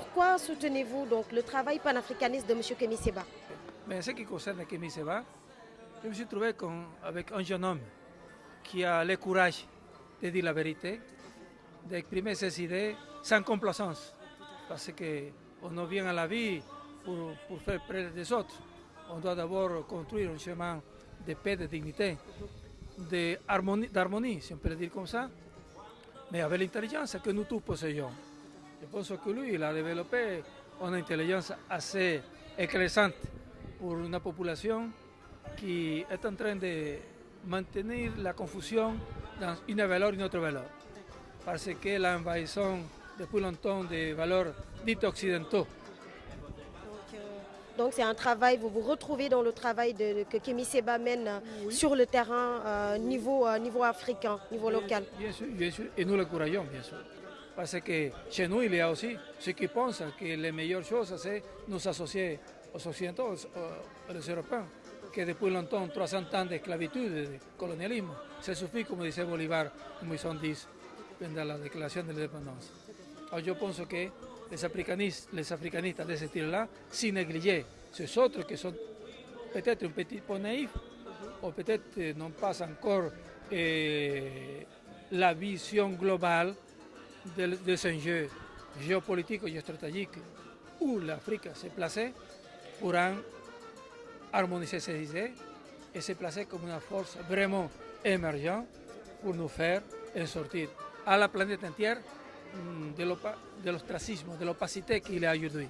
pourquoi soutenez-vous donc le travail panafricaniste de M. Kémy Seba? Mais ce qui concerne Kémy Seba, je me suis trouvé avec un jeune homme qui a le courage de dire la vérité, d'exprimer ses idées sans complaisance. Parce qu'on vient à la vie pour, pour faire près des autres. On doit d'abord construire un chemin de paix, de dignité, d'harmonie, si on peut le dire comme ça, mais avec l'intelligence que nous tous possédons. Je pense que lui, il a développé une intelligence assez écrasante pour une population qui est en train de maintenir la confusion dans une valeur et une autre valeur. Parce que l'envahissement depuis longtemps des valeurs dites occidentaux donc c'est un travail, vous vous retrouvez dans le travail de, que Kémy Seba mène euh, sur le terrain euh, niveau, euh, niveau africain, niveau local. Bien sûr, bien sûr, et nous le croyons, bien sûr. Parce que chez nous, il y a aussi ceux qui pensent que les meilleures choses, c'est nous associer aux Occidentaux, aux, Européens, que depuis longtemps, 300 ans d'esclavitude, de colonialisme, ça suffit, comme disait Bolivar en 1910, pendant la déclaration de l'indépendance. Alors je pense que les africanistes, les africanistes de ce style-là, si négliger ces autres qui sont peut-être un petit peu naïfs, ou peut-être n'ont pas encore eh, la vision globale des enjeux géopolitiques et stratégiques où l'Afrique s'est placée, pourront harmoniser ses idées et se placer comme une force vraiment émergente pour nous faire sortir à la planète entière Mm, de l'ostracisme, de l'opacité qu'il a aujourd'hui.